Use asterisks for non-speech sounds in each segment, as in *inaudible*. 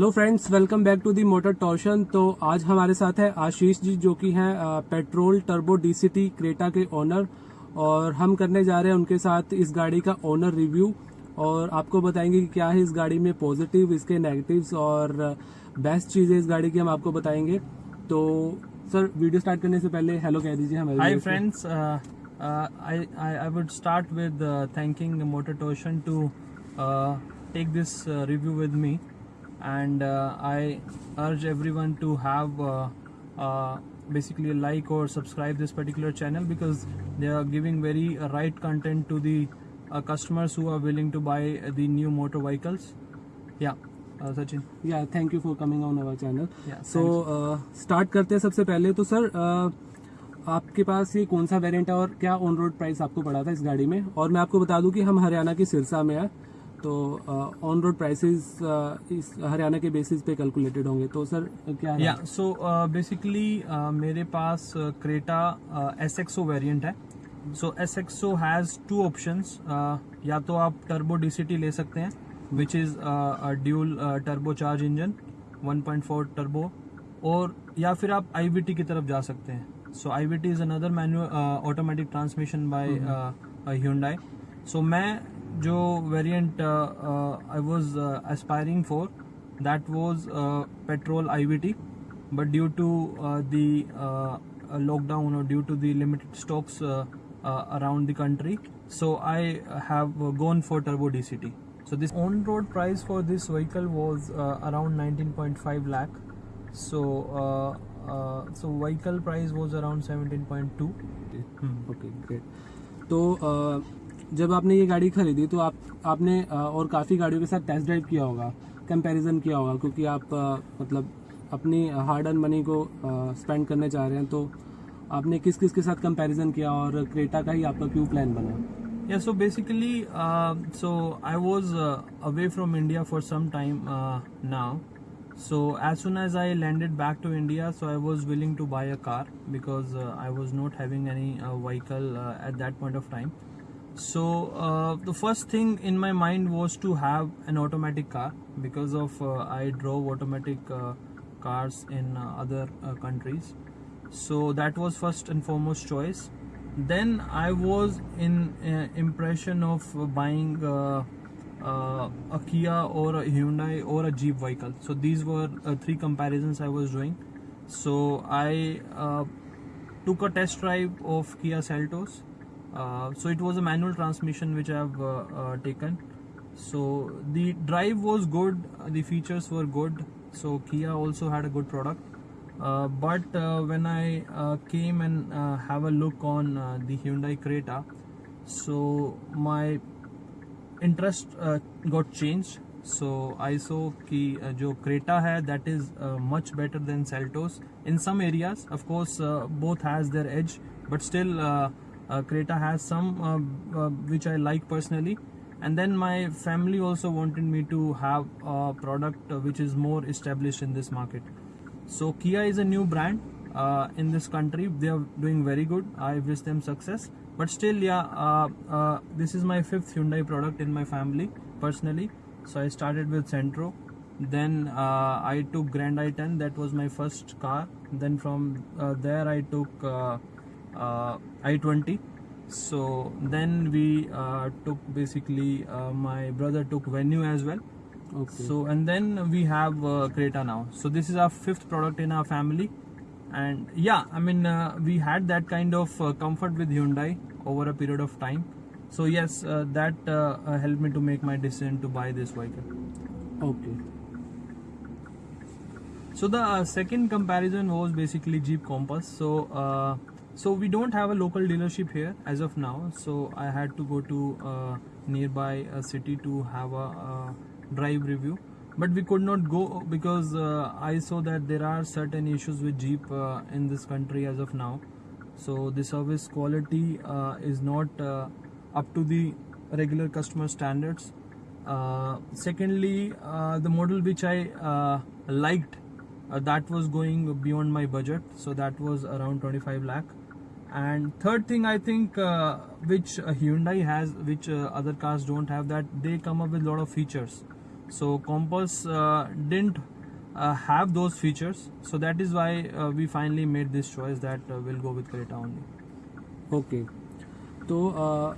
Hello friends welcome back to the motor torsion. तो आज हमारे साथ है आशीष जी जो कि हैं पेट्रोल टर्बो डीसीटी क्रेटा के ओनर। और हम करने जा रहे हैं उनके साथ इस गाड़ी का ओनर रिव्यू। और आपको बताएँगे कि क्या है इस गाड़ी में पॉजिटिव इसके नेगेटिव्स और बेस्ट चीज़ें इस गाड़ी की हम आपको बताएँगे। तो सर वीडियो स्टार्ट करने से पहले हेलो कह दीजिए हमारे Hi viewers को। friends, uh, uh, I, I I would start with uh, thanking Motor Uh, uh, and uh, I urge everyone to have uh, uh, basically like or subscribe this particular channel because they are giving very uh, right content to the uh, customers who are willing to buy the new motor vehicles. Yeah, uh, Sachin. Yeah thank you for coming on our channel so start करते हैं सबसे पहले तो sir आपके पास ये कौन सा variant है और क्या ऑन रोड प्राइस आपको पड़ा था इस गाड़ी में और मैं आपको बता दूँ कि हम हरियाणा की सिरसा में है तो ऑन रोड प्राइसेस इस हरियाणा के बेसिस पे कैलकुलेटेड होंगे। तो सर क्या है? या सो बेसिकली मेरे पास Creta S X O variant है। So S X O has two options या तो आप टर्बो डीसीटी ले सकते हैं which is dual turbo charge engine 1.4 turbo और या फिर आप आईवीटी की तरफ़ जा सकते हैं। So IVT is another manual automatic transmission by Hyundai so मैं जो variant I was aspiring for that was uh, petrol IVT, but due to uh, the uh, uh, lockdown or due to the limited stocks uh, uh, around the country, so I have uh, gone for turbo DCT. So this on-road price for this vehicle was uh, around 19.5 lakh. So uh, uh, so vehicle price was around 17.2. Okay great तो अ, जब आपने ये गाड़ी खरीदी तो आप, आपने और काफ़ी गाड़ियों के साथ टेस्ट ड्राइव किया होगा कंपैरिजन किया होगा, क्योंकि आप मतलब अपनी हार्ड एंड मनी को स्पेंड करने चाह रहे हैं तो आपने किस किस के साथ कंपैरिजन किया और क्रेटा का ही आपका क्यों प्लान बना? Yeah so basically so I was away from India for some time now so as soon as I landed back to India so I was willing to buy a car because I was not having any vehicle at that point of time So uh, the first thing in my mind was to have an automatic car because of uh, I drove automatic uh, cars in uh, other uh, countries. So that was first and foremost choice. Then I was in uh, impression of buying a Kia or a Hyundai or a Jeep vehicle. So these were three comparisons I was doing. So I took a test drive of Kia Seltos. Uh, so it was a manual transmission which I have uh, uh, taken. So the drive was good, uh, the features were good. So Kia also had a good product. Uh, but uh, when I uh, came and uh, have a look on uh, the Hyundai Creta, so my interest uh, got changed. So I saw कि uh, जो Creta है that is uh, much better than Seltos in some areas. Of course, uh, both has their edge, but still uh, uh, Creta has some uh, uh, which I like personally. And then my family also wanted me to have a product uh, which is more established in this market. So Kia is a new brand uh, in this country. They are doing very good. I wish them success. But still, yeah, uh, uh, this is my fifth Hyundai product in my family personally. So I started with Santro. Then uh, I took Grand i10. That was my first car. Then from uh, there I took uh, uh, uh, i20 so then we uh, took basically uh, my brother took venue as well. Okay. So and then we have creta now. So this is our fifth product in our family. And yeah i mean uh, we had that kind of uh, comfort with hyundai over a period of time. So yes uh, that helped me to make my decision to buy this vehicle. Okay. So the second comparison was basically jeep compass. So so we don't have a local dealership here as of now. So I had to go to uh, nearby a city to have a, uh drive review. But we could not go because uh, I saw that there are certain issues with Jeep uh, in this country as of now. So the service quality uh, is not uh, up to the regular customer standards. Uh, secondly, the model which I liked that was going beyond my budget, so that was around 25 lakh. And third thing I think uh, which uh, Hyundai has, which uh, other cars don't have, that they come up with a lot of features. So Compass uh, didn't uh, have those features. So that is why uh, we finally made this choice that uh, we'll go with Creta only. Okay तो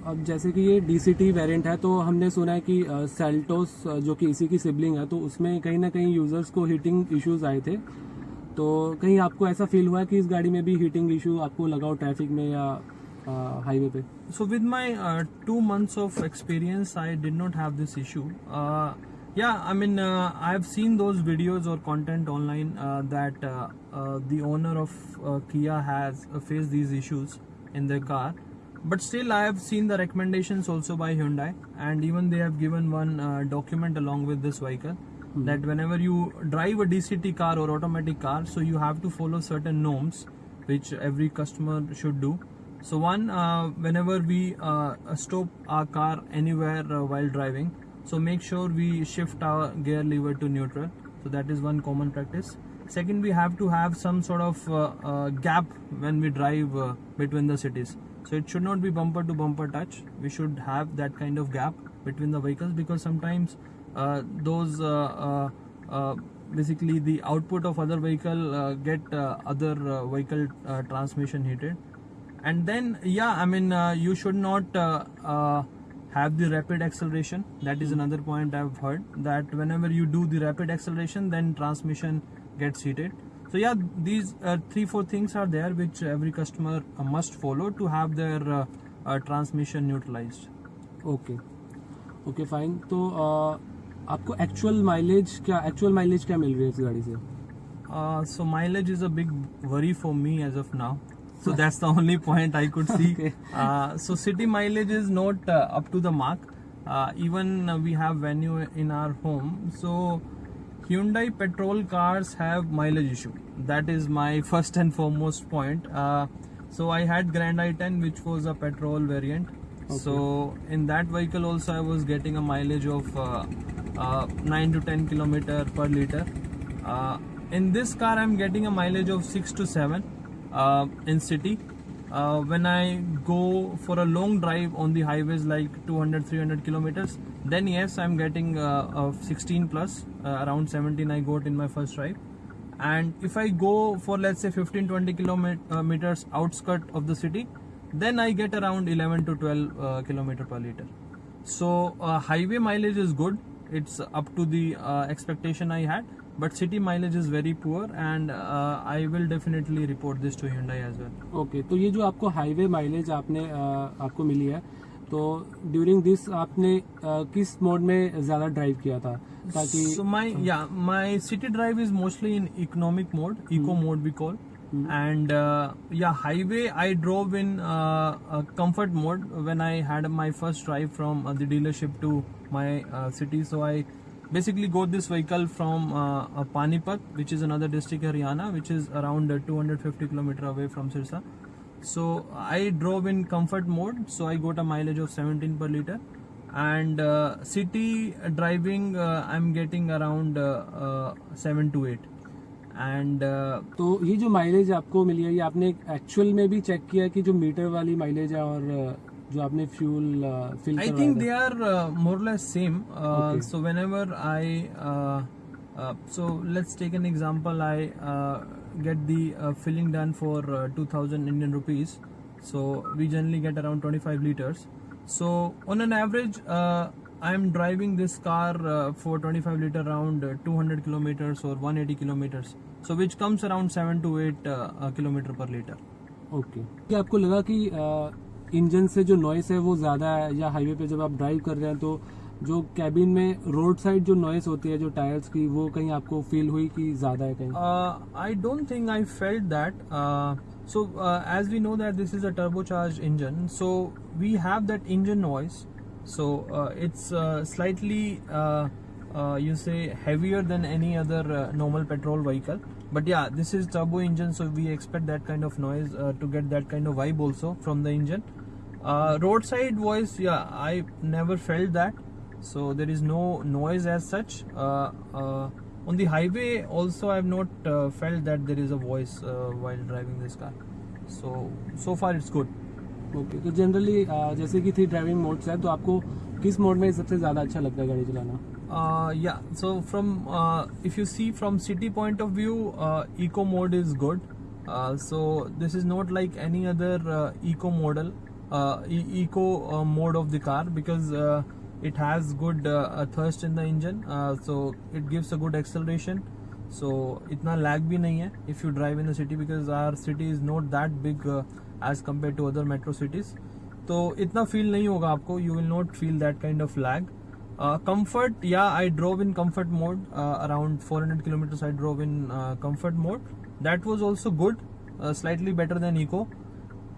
अब जैसे कि ये D C T variant है तो हमने सुना है कि सेल्टोस जो कि इसी की सिबलिंग है तो उसमें कहीं ना कहीं यूज़र्स को हीटिंग इश्यूज़ आए थे तो कहीं आपको ऐसा फील हुआ कि इस गाड़ी में भी हीटिंग इशू आपको लगा हो ट्रैफ़िक में या हाईवे पे? So with my two months of experience I did not have this issue yeah I mean I have seen those videos और content online that the owner of Kia has face these issues in the car but still I have seen the recommendation also by Hyundai and even they have given one document along with this vehicle that whenever you drive a DCT car or automatic car, so you have to follow certain norms which every customer should do. So one, uh, whenever we uh, stop our car anywhere uh, while driving, so make sure we shift our gear lever to neutral. So that is one common practice. Second, we have to have some sort of uh, uh, gap when we drive uh, between the cities. So it should not be bumper to bumper touch. We should have that kind of gap between the vehicles because sometimes uh, those uh, uh, basically the output of other vehicle get other vehicle transmission heated. And then yeah i mean you should not have the rapid acceleration. That is another point i've heard that whenever you do the rapid acceleration then transmission gets heated. So yeah these uh, three four things are there which every customer uh, must follow to have their uh, transmission neutralized. Okay. Okay fine. So आपको actual mileage क्या actual mileage क्या मिल रही है इस गाड़ी से Uh, mileage is a big worry for me as of now. So that's the only point I could see. Okay. Uh, so city mileage is not uh, up to the mark. Uh, even uh, we have venue in our home. So Hyundai petrol cars have mileage issue. That is my first and foremost point. Uh, so I had Grand i10 which was a petrol variant. okay. So in that vehicle also I was getting a mileage of uh, uh, 9 to 10 kilometer per liter. Uh, in this car I'm getting a mileage of 6 to 7 uh, in city. Uh, when I go for a long drive on the highways like 200 300 kilometers, then yes I'm getting uh, uh, 16 plus uh, around 17 I got in my first drive. And if I go for let's say 15 20 kilometers outskirt of the city, then I get around 11 to 12 uh, kilometer per liter. So uh, highway mileage is good. it's up to the uh, expectation I had. But city mileage is very poor and uh, I will definitely report this to Hyundai as तो ये जो आपको highway mileage आपने uh, आपको मिली है तो during this आपने uh, किस मोड में ज़्यादा ड्राइव किया था ताकि my city drive is mostly in economic mode eco mode we call and yeah highway I drove in comfort mode when I had my first drive from the dealership to my uh, city. So I basically got this vehicle from uh, uh, Panipat, which is another district Haryana, which is around uh, 250 kilometer away from Sirsa. So I drove in comfort mode, so I got a mileage of 17 per liter. And uh, city driving, uh, I'm getting around uh, uh, 7 to 8. And uh, तो ये जो mileage आपको मिली है ये आपने actual में भी चेक किया कि जो मीटर वाली माइलेज है और अ, जो आपने fuel fill uh, less same. Uh, Okay. So whenever I, uh, uh, so let's take an example. I uh, get the uh, filling done for uh, 2,000 Indian rupees. So we generally get around 25 liters. So on an average, uh, I'm driving this car uh, for 25 liter around uh, 200 kilometers or 180 kilometers. So which comes around 7 to 8 uh, uh, kilometer per liter. Okay क्या आपको लगा कि engine से जो noise है वो ज़्यादा है, या हाईवे पे जब आप ड्राइव कर रहे हैं तो जो कैबिन में रोड साइड जो नॉइस होती है, जो टायर्स की, वो कहीं आपको फील हुई कि ज़्यादा है कहीं? I don't think I felt that so as we know that this is a turbo charge engine so we have that engine noise so it's slightly you say heavier than any other normal petrol vehicle but yeah this is turbo engine so we expect that kind of noise to get that kind of vibe also from the engine road side voice yeah I never felt that so there is no noise as such on the highway also I have not felt that there is a voice while driving this car so so far it's good okay तो generally uh, जैसे कि three driving modes है तो आपको किस mode में सबसे ज़्यादा अच्छा लगता है गाड़ी चलाना? Yeah so from if you see from city point of view eco mode is good so this is not like any other eco model uh, eco uh, mode of the car because uh, it has good uh, thrust in the engine uh, so it gives a good acceleration so itna lag bhi nahi hai if you drive in the city because our city is not that big uh, as compared to other metro cities तो इतना feel नहीं होगा आपको you will not feel that kind of lag comfort yeah I drove in comfort mode around 400 hundred kilometers I drove in comfort mode that was also good slightly better than eco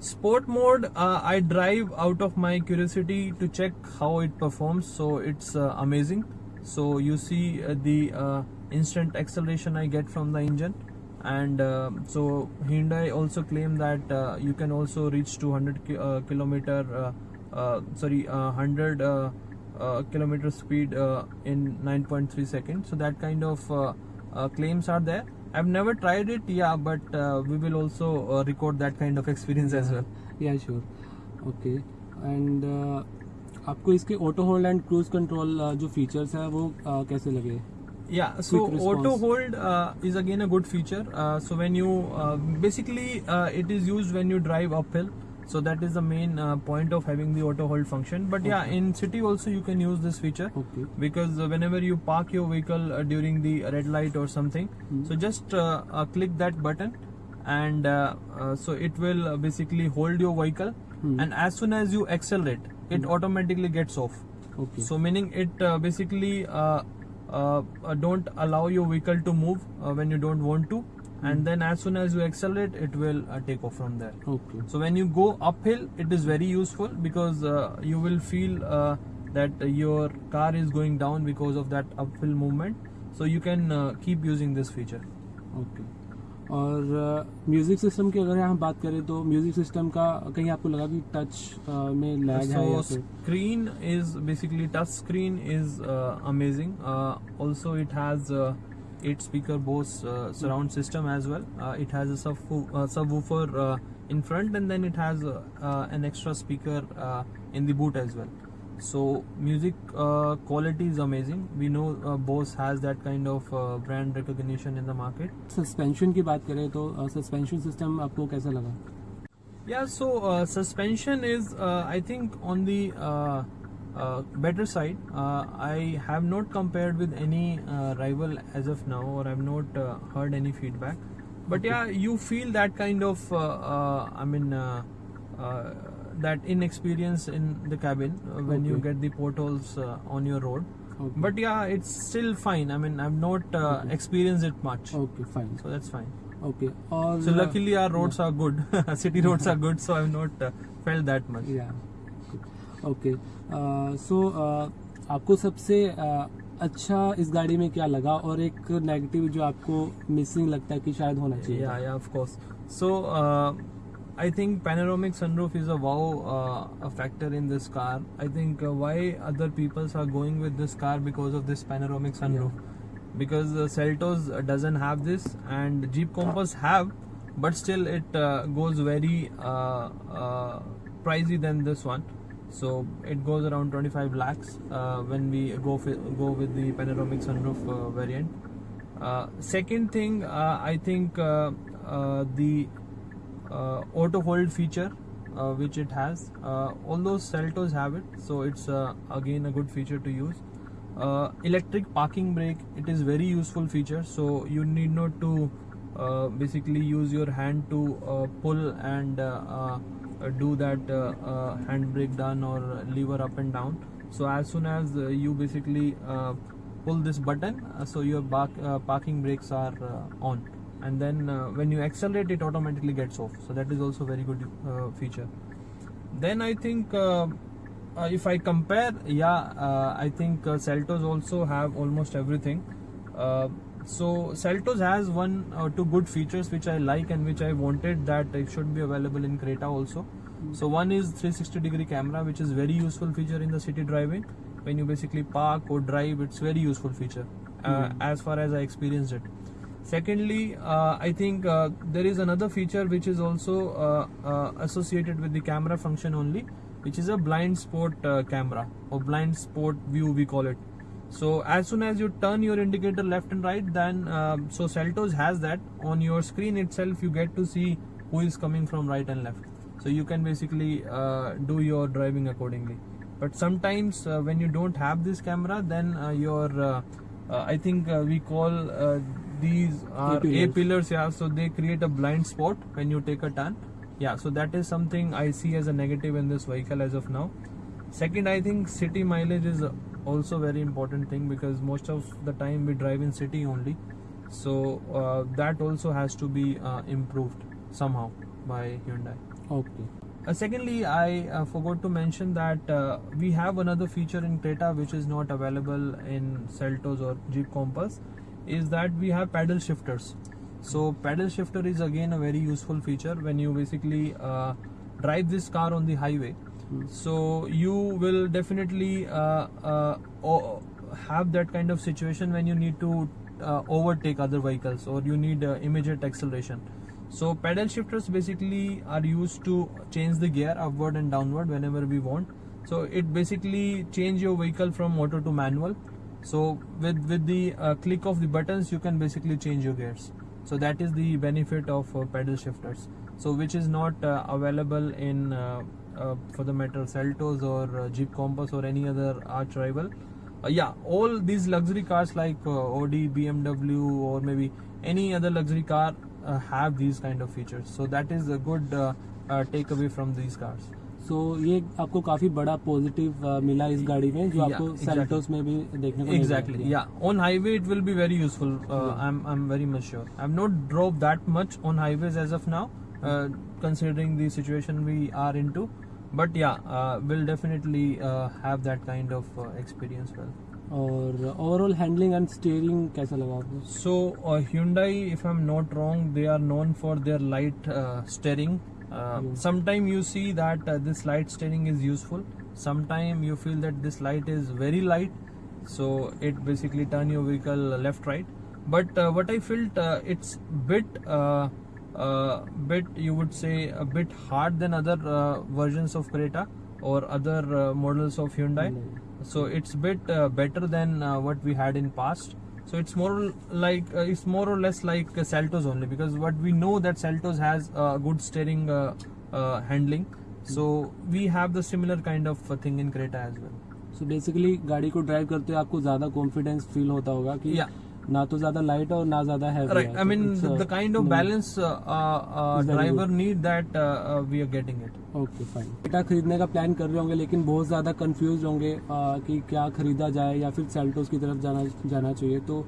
sport mode uh, i drive out of my curiosity to check how it performs so it's uh, amazing. So you see uh, the uh, instant acceleration i get from the engine and uh, so hyundai also claim that uh, you can also reach 200 ki- kilometer sorry uh, 100 uh, uh, kilometer speed in 9.3 seconds. So that kind of claims are there i've never tried it yeah but uh, we will also uh, record that kind of experience as well Yeah, sure. Okay. And uh, आपको इसके auto hold and cruise control जो features है वो uh, कैसे लगे Yeah, so auto hold uh, is again a good feature. Uh, so when you uh, basically uh, it is used when you drive uphill. so that is the main uh, point of having the auto hold function but okay. yeah in city also you can use this feature okay. because uh, whenever you park your vehicle uh, during the red light or something mm -hmm. so just uh, uh, click that button and so it will basically hold your vehicle mm -hmm. and as soon as you accelerate it mm -hmm. automatically gets off okay. so meaning it basically don't allow your vehicle to move when you don't want to and then as soon as you accelerate it will uh, take off from there okay so when you go uphill it is very useful because uh, you will feel uh, that your car is going down because of that uphill movement so you can uh, keep using this feature okay और music system की अगर हम बात करें तो music system का कहीं आपको लगा कि टच में लैग so, है screen is basically touch screen is amazing also it has 8 speaker Bose uh, surround system as well. Uh, it has a uh, subwoofer uh, in front and then it has an extra speaker in the boot as well. So music quality is amazing. We know Bose has that kind of brand recognition in the market. Suspension ki baat kare to suspension system aapko kaisa laga yeah so suspension is i think on the uh, better side. Uh, I have not compared with any uh, rival as of now, or I've not uh, heard any feedback. But okay. yeah, you feel that kind of, uh, uh, I mean, that inexperience in the cabin when okay. you get the potholes on your road. Okay. But yeah, it's still fine. I mean, I've not experienced it much. Okay, fine. So that's fine. Okay. All so luckily, our roads yeah. are good. *laughs* City roads are good, so I've not felt that much. Yeah. Okay. So आपको सबसे अच्छा इस गाड़ी में क्या लगा? और एक नेगेटिव जो आपको मिसिंग लगता है कि शायद होना चाहिए yeah yeah of course so I think panoramic sunroof is a wow factor in this car I think why other peoples are going with this car because of this panoramic sunroof because Seltos doesn't have this and Jeep Compass have but still it goes very pricey than this one So it goes around 25 lakhs uh, when we go go with the panoramic sunroof uh, variant. Uh, second thing, uh, I think uh, uh, the auto hold feature which it has. Uh, although Seltos have it, so it's again a good feature to use. Electric parking brake, it is very useful feature. So you need not to basically use your hand to pull and do that uh, uh, handbrake down or lever up and down. So as soon as uh, you basically uh, pull this button, uh, so your bark, uh, parking brakes are uh, on, and then uh, when you accelerate, it automatically gets off. So that is also very good uh, feature. Then I think uh, uh, if I compare, yeah, uh, I think uh, Seltos also have almost everything. Uh, so Seltos has one or two good features which I like and which I wanted that it should be available in Creta also. So one is 360 degree camera, which is very useful feature in the city driving. When you basically park or drive, it's very useful feature uh, Mhm. as far as I experienced it. Secondly, uh, I think uh, there is another feature which is also uh, uh, associated with the camera function only, which is a blind spot uh, camera or blind spot view we call it. So as soon as you turn your indicator left and right, then um, so Seltos has that on your screen itself. You get to see who is coming from right and left. So you can basically uh, do your driving accordingly. But sometimes uh, when you don't have this camera, then uh, your uh, uh, I think uh, we call uh, these are A pillars. Yeah, so they create a blind spot when you take a turn. Yeah, so that is something I see as a negative in this vehicle as of now. Second, I think city mileage is also very important thing because most of the time we drive in city only. So uh, that also has to be uh, improved somehow by Hyundai. okay Uh, secondly, I uh, forgot to mention that uh, we have another feature in Creta which is not available in Seltos or Jeep Compass is that we have paddle shifters. So paddle shifter is again a very useful feature when you basically uh, drive this car on the highway. So you will definitely uh, uh, have that kind of situation when you need to uh, overtake other vehicles or you need immediate acceleration. So paddle shifters basically are used to change the gear upward and downward whenever we want. So it basically change your vehicle from auto to manual. So with with the uh, click of the buttons, you can basically change your gears. So that is the benefit of uh, paddle shifters. So which is not uh, available in for the matter Seltos or uh, Jeep Compass or any other arch rival. Uh, yeah, all these luxury cars like uh, Audi, BMW, or maybe any other luxury car uh, have these kind of features. So that is a good uh, uh, takeaway from these cars. सो ये आपको काफी बड़ा positive मिला इस गाड़ी में जो Yeah, आपको exactly. सेल्टोस में भी देखने को नहीं Exactly. मिलेगा। Yeah, on highway it will be very useful. Uh, I'm I'm very much sure. I've not drove that much on highways as of now, uh, considering the situation we are into. But yeah, uh, we'll definitely uh, have that kind of uh, experience. Well. और overall handling and steering कैसा लगा आपको So uh, Hyundai, if I'm not wrong, they are known for their light uh, steering. Uh, Yeah. Sometime you see that uh, this light steering is useful. Sometime you feel that this light is very light, so it basically turn your vehicle left right. But uh, what I felt, uh, it's bit, uh, uh, bit you would say a bit hard than other uh, versions of Creta or other uh, models of Hyundai so it's bit uh, better than uh, what we had in past so it's more like uh, it's more or less like uh, Seltos only because what we know that Seltos has uh, good steering uh, uh, handling so we have the similar kind of uh, thing in Creta as well सो basically गाड़ी को drive करते हुए आपको ज़्यादा confidence feel होता होगा कि Yeah. ना तो ज़्यादा लाइट और ना ज़्यादा काइंड खरीदने का प्लान कर रहे होंगे लेकिन बहुत ज़्यादा कंफ्यूज होंगे uh, कि क्या खरीदा जाए या फिर सेल्टोस की तरफ़ जाना जाना चाहिए। तो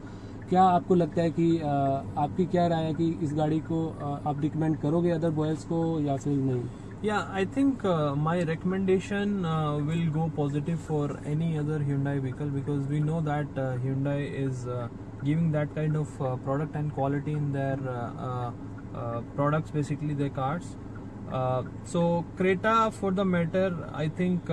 क्या आपको लगता है कि uh, आपकी क्या राय है कि इस गाड़ी को uh, आप रिकमेंड करोगे अदर बॉयज़ को या फिर नहीं? Yeah I think my recommendation will go positive for any other Hyundai vehicle because we know that Hyundai is giving that kind of uh, product and quality in their uh, uh, uh, products, basically their cars. So Creta, for the matter, I think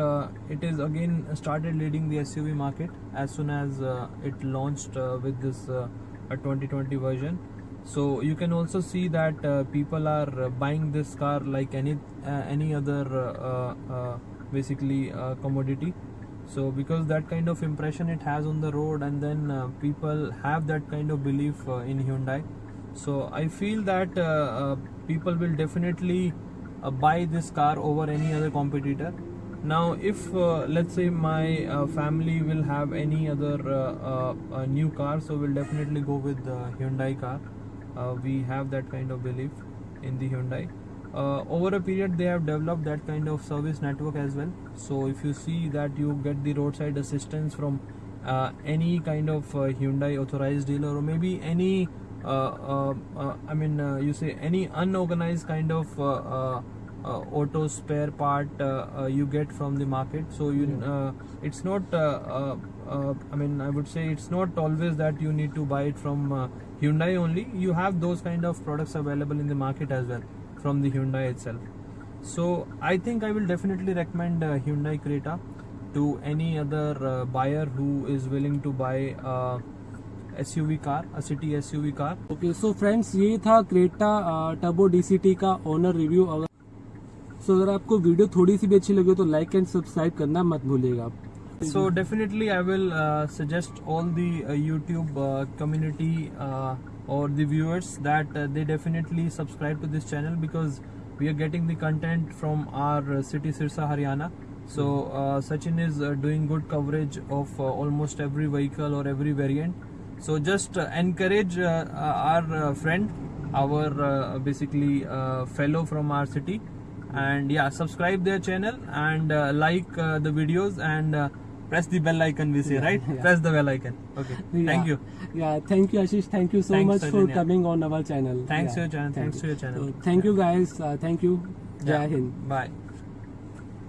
it is again started leading the SUV market as soon as it launched with this uh, a 2020 version so you can also see that uh, people are buying this car like any uh, any other uh, basically commodity so because that kind of impression it has on the road and then uh, people have that kind of belief uh, in Hyundai. So I feel that uh, uh, people will definitely uh, buy this car over any other competitor. Now if uh, let's say my family will have any other new car so we'll definitely go with the Hyundai car. We have that kind of belief in the Hyundai. Uh, over a period, they have developed that kind of service network as well. So if you see that you get the roadside assistance from uh, any kind of uh, Hyundai authorized dealer or maybe any, uh, uh, uh, I mean, uh, you say any unorganized kind of uh, uh, uh, auto spare part uh, uh, you get from the market. So you, uh, it's not. Uh, uh, uh, I mean, I would say it's not always that you need to buy it from uh, Hyundai only. You have those kind of products available in the market as well from the Hyundai itself. So I think I will definitely recommend uh, Hyundai Creta to any other uh, buyer who is willing to buy a SUV car, a city SUV car. Okay so friends ये था Creta turbo DCT का owner review अगर सो अगर आपको video थोड़ी सी भी अच्छी लगी हो तो लाइक एंड सब्सक्राइब करना मत भूलिएगा So definitely, I will uh, suggest all the uh, YouTube uh, community uh, or the viewers that uh, they definitely subscribe to this channel because we are getting the content from our uh, city Sirsa, Haryana. So uh, Sachin is uh, doing good coverage of uh, almost every vehicle or every variant. So just uh, encourage our friend, our basically fellow from our city, and yeah, subscribe their channel and like the videos and press the bell icon. We say right, yeah. press the bell icon. Okay, thank you. Yeah, thank you, Ashish. Thank you so Thanks, much for coming on our channel. Thanks Yeah, to your channel. thank Thanks to your channel. So, thank you, guys. Uh, thank you. Jai Hind. Bye.